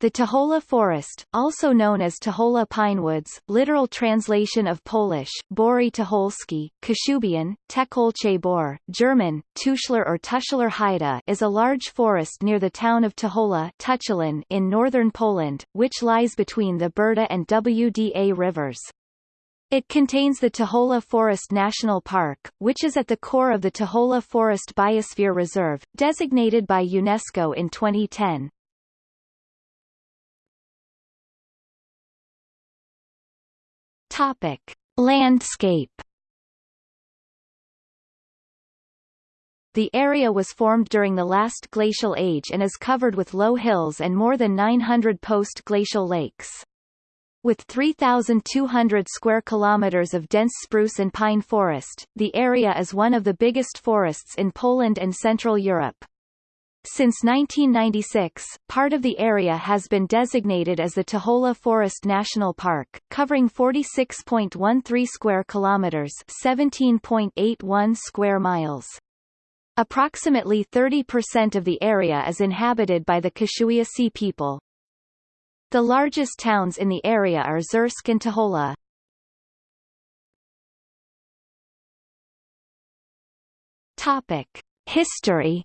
The Tuchola Forest, also known as Tuchola Pinewoods, literal translation of Polish, Bory Tucholski, Kashubian, Tekolche Bor, German, Tuschler or Tuschler Heide is a large forest near the town of Tucholin in northern Poland, which lies between the Brda and Wda rivers. It contains the Tuchola Forest National Park, which is at the core of the Tuchola Forest Biosphere Reserve, designated by UNESCO in 2010. Topic: Landscape. The area was formed during the last glacial age and is covered with low hills and more than 900 post-glacial lakes. With 3,200 square kilometers of dense spruce and pine forest, the area is one of the biggest forests in Poland and Central Europe. Since 1996, part of the area has been designated as the Tuchola Forest National Park, covering 46.13 square kilometers, 17.81 square miles. Approximately 30% of the area is inhabited by the Kashubiacy people. The largest towns in the area are Czersk and Tuchola. Topic: History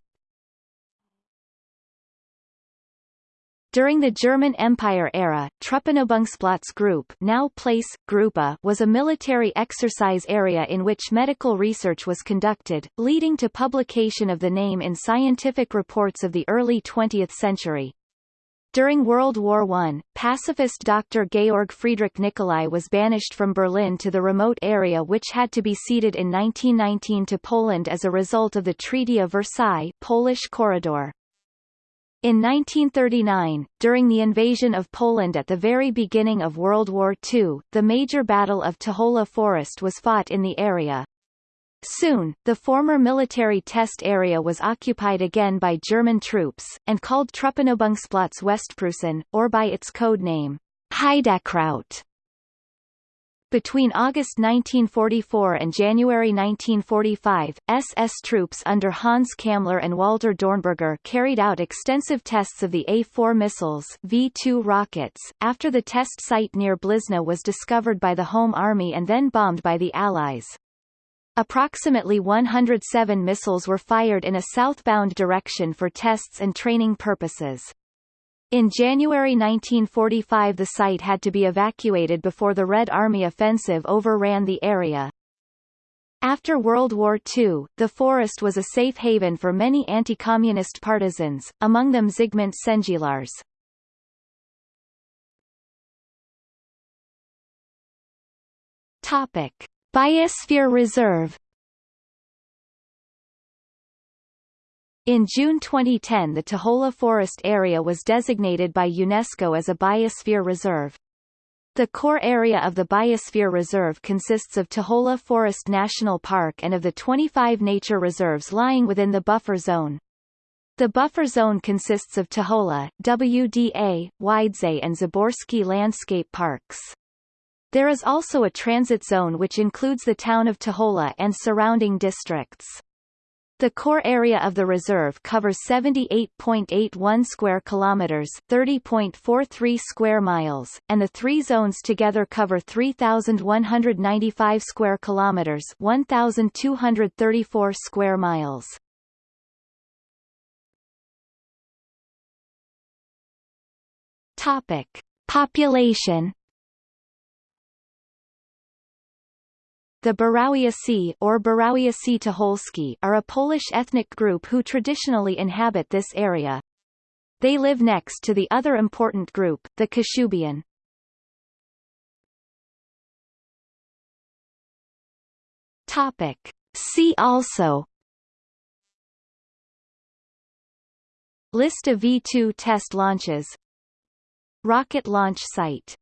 During the German Empire era, Truppenübungsplatz Group now place, Gruppe was a military exercise area in which medical research was conducted, leading to publication of the name in scientific reports of the early 20th century. During World War I, pacifist Dr. Georg Friedrich Nicolai was banished from Berlin to the remote area which had to be ceded in 1919 to Poland as a result of the Treaty of Versailles Polish Corridor. In 1939, during the invasion of Poland at the very beginning of World War II, the major Battle of Tuchola Forest was fought in the area. Soon, the former military test area was occupied again by German troops, and called Truppenübungsplatz Westpreußen, or by its code name, Heidekraut. Between August 1944 and January 1945, SS troops under Hans Kammler and Walter Dornberger carried out extensive tests of the A-4 missiles V-2 rockets, after the test site near Blizna was discovered by the Home Army and then bombed by the Allies. Approximately 107 missiles were fired in a southbound direction for tests and training purposes. In January 1945 the site had to be evacuated before the Red Army offensive overran the area. After World War II, the forest was a safe haven for many anti-communist partisans, among them Zygmunt Szendzielarz. Topic: Biosphere Reserve In June 2010 the Tuchola Forest area was designated by UNESCO as a biosphere reserve. The core area of the Biosphere Reserve consists of Tuchola Forest National Park and of the 25 nature reserves lying within the buffer zone. The buffer zone consists of Tuchola, WDA, Wdzydze and Zaborski landscape parks. There is also a transit zone which includes the town of Tuchola and surrounding districts. The core area of the reserve covers 78.81 square kilometers, 30.43 square miles, and the three zones together cover 3195 square kilometers, 1234 square miles. Topic: Population The Borowiacy or Borowiacy Tucholski are a Polish ethnic group who traditionally inhabit this area. They live next to the other important group, the Kashubian. Topic. See also List of V-2 test launches Rocket launch site